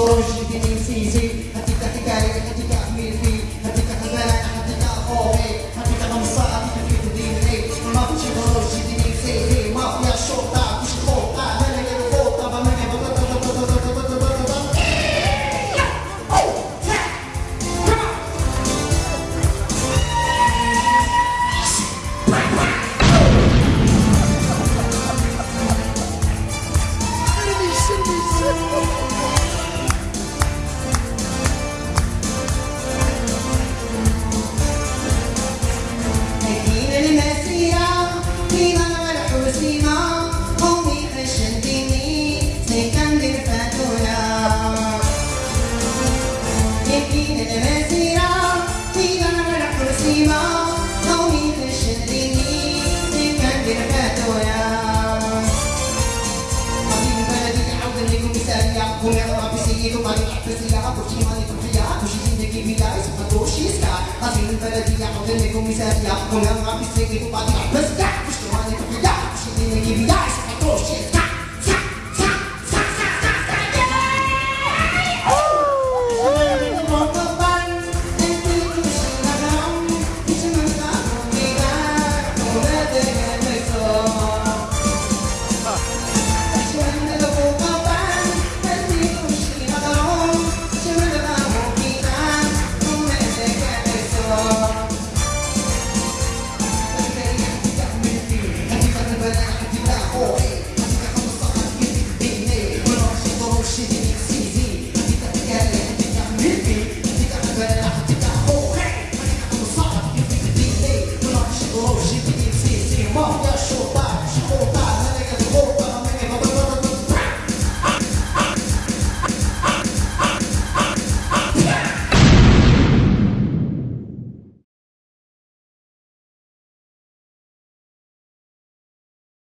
Hoje que nem se की तुम्हारी फिजिया खुशी मानी खुशिया खुशी जिंदगी भी लाए सुपर कोशिश का हसीन तरबिया अपने को मिसरिया उन्हें आप इससे की तुम्हारी फिजिया खुशी मानी खुशिया खुशी जिंदगी भी लाए सुपर कोशिश का